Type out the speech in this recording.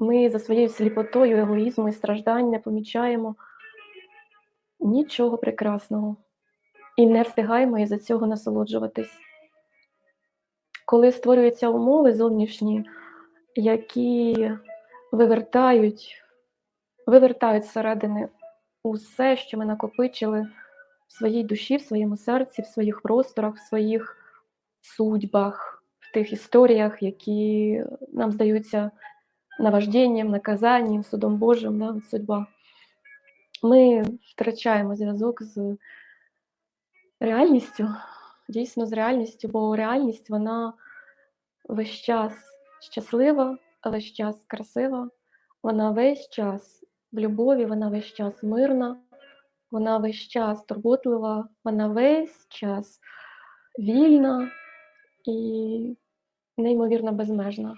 ми за своєю сліпотою, егоїзму і страждань не помічаємо нічого прекрасного і не встигаємо із-за цього насолоджуватись. Коли створюються умови зовнішні, які вивертають, вивертають зсередини усе, що ми накопичили в своїй душі, в своєму серці, в своїх просторах, в своїх судьбах, в тих історіях, які нам здаються наважденням, наказанням, судом Божим, да, судьба. Ми втрачаємо зв'язок з реальністю, дійсно з реальністю, бо реальність вона весь час щаслива, весь час красива, вона весь час в любові, вона весь час мирна, вона весь час турботлива, вона весь час вільна і неймовірно безмежна.